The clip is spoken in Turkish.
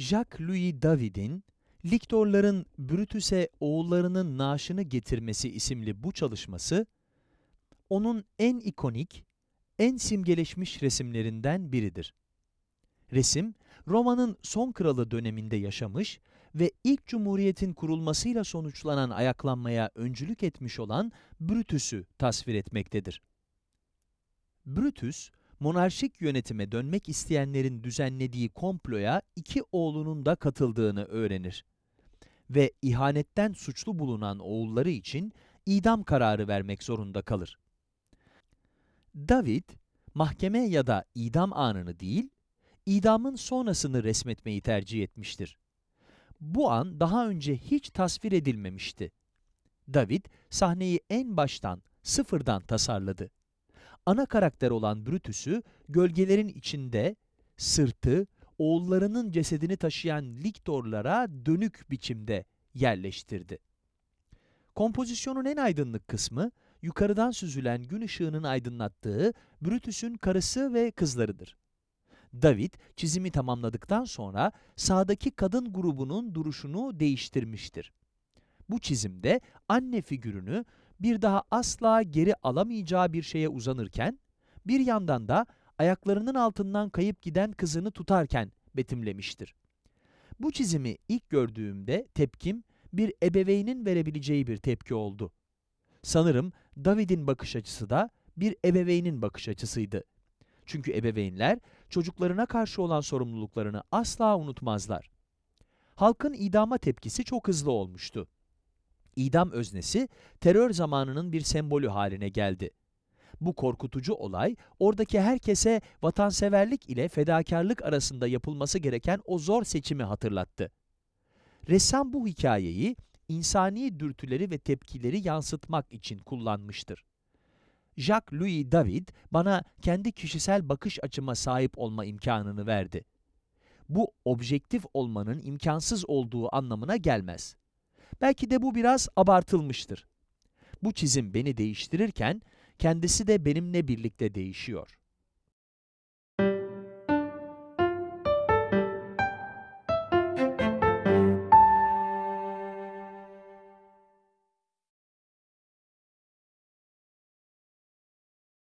Jacques-Louis David'in Liktorların Brutus'e oğullarının naaşını getirmesi isimli bu çalışması, onun en ikonik, en simgeleşmiş resimlerinden biridir. Resim, Roma'nın son kralı döneminde yaşamış ve ilk cumhuriyetin kurulmasıyla sonuçlanan ayaklanmaya öncülük etmiş olan Brutus'u tasvir etmektedir. Brutus, monarşik yönetime dönmek isteyenlerin düzenlediği komploya iki oğlunun da katıldığını öğrenir. Ve ihanetten suçlu bulunan oğulları için idam kararı vermek zorunda kalır. David, mahkeme ya da idam anını değil, idamın sonrasını resmetmeyi tercih etmiştir. Bu an daha önce hiç tasvir edilmemişti. David, sahneyi en baştan, sıfırdan tasarladı. Ana karakter olan Brutus'u gölgelerin içinde, sırtı, oğullarının cesedini taşıyan liktorlara dönük biçimde yerleştirdi. Kompozisyonun en aydınlık kısmı, yukarıdan süzülen gün ışığının aydınlattığı Brutus'un karısı ve kızlarıdır. David, çizimi tamamladıktan sonra sağdaki kadın grubunun duruşunu değiştirmiştir. Bu çizimde anne figürünü bir daha asla geri alamayacağı bir şeye uzanırken, bir yandan da ayaklarının altından kayıp giden kızını tutarken betimlemiştir. Bu çizimi ilk gördüğümde tepkim, bir ebeveynin verebileceği bir tepki oldu. Sanırım David'in bakış açısı da bir ebeveynin bakış açısıydı. Çünkü ebeveynler çocuklarına karşı olan sorumluluklarını asla unutmazlar. Halkın idama tepkisi çok hızlı olmuştu. İdam öznesi terör zamanının bir sembolü haline geldi. Bu korkutucu olay, oradaki herkese vatanseverlik ile fedakarlık arasında yapılması gereken o zor seçimi hatırlattı. Ressam bu hikayeyi, insani dürtüleri ve tepkileri yansıtmak için kullanmıştır. Jacques-Louis David bana kendi kişisel bakış açıma sahip olma imkanını verdi. Bu objektif olmanın imkansız olduğu anlamına gelmez. Belki de bu biraz abartılmıştır. Bu çizim beni değiştirirken kendisi de benimle birlikte değişiyor.